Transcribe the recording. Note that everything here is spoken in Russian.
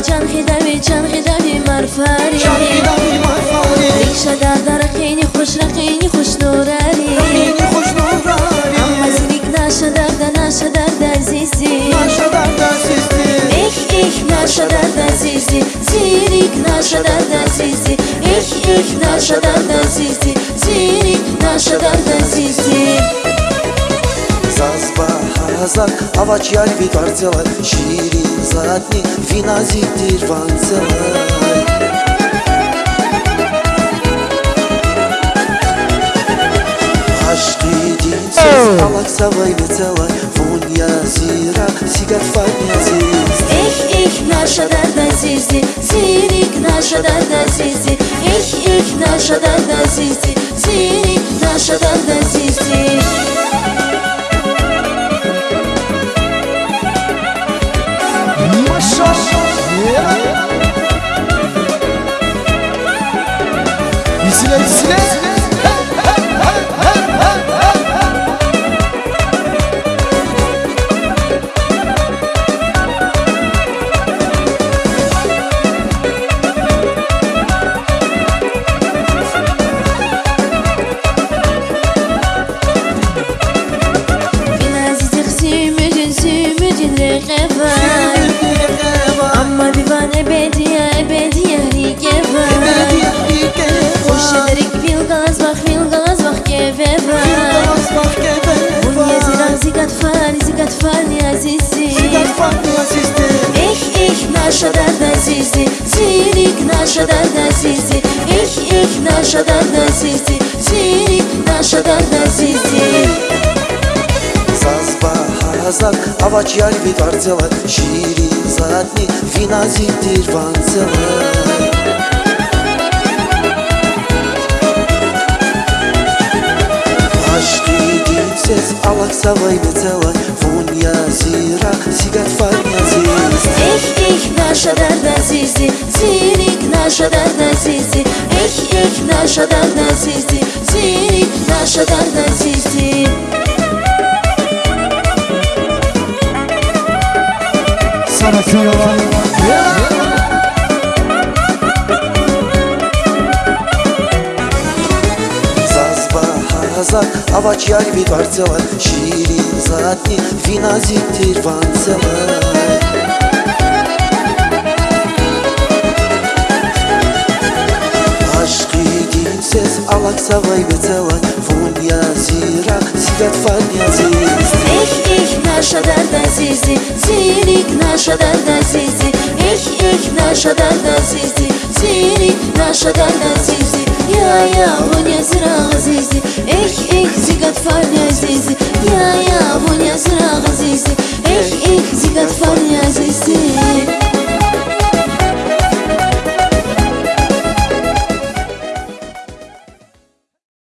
رابي چرخی دوی چرخی دوی مرفاری چرخی دوی مرفاری ریشه در در خیلی خوش رقینی خوش نوراری رقینی خوش نوراری اما زیریک نشه درد نشه درد عزیزی نشه درد عزیزی ایخ ایخ نشه درد عزیزی زیریک نشه درد عزیزی ایخ ایخ نشه درد عزیزی زیریک نشه درد عزیزی Zazba yar bir parçalar Şirin zatni vinazittir vansalar Aşkı dinsiz alak savay betalay Fon yazira sigat fan yaziz Эх, эх, наша дорогая Зизи, Зирик, наша дорогая Зизи, Эх, эх, наша дорогая Зизи, Зирик, наша дорогая Зизи. silence, silence. Эх, эх, наша дорогая Зизи, Зирик, наша дорогая Зизи, Эх, эх, наша дорогая Зизи, Зирик, наша дорогая Зизи. Zazba hazak avaç yar bir parçalar Şirin zatni vinazittir vansalar Aşkı dinsiz alak savay betalay Fon yazira sigat fan yaziz Эх, эх, наша дорогая Зизи, Зирик, наша дорогая Зизи, Эх, эх, наша дорогая Зизи, Зирик, наша дорогая Зизи. Sana köy hazak avaç yar bir parçalar Şirin zatni vinazittir vansalar Aşkı dinsiz alak savay betalay Fon yazira sigat fan yaziz Эх, эх, наша дорогая Зизи, Зирик, наша дорогая Зизи, Эх, эх, наша дорогая Зизи, Зирик, наша дорогая Зизи. يا يا بنيا زرع غزيزي إيك إيك زيقت فار عزيزي يا يا بنيا زرع غزيزي إيك إيك زيقت فار عزيزي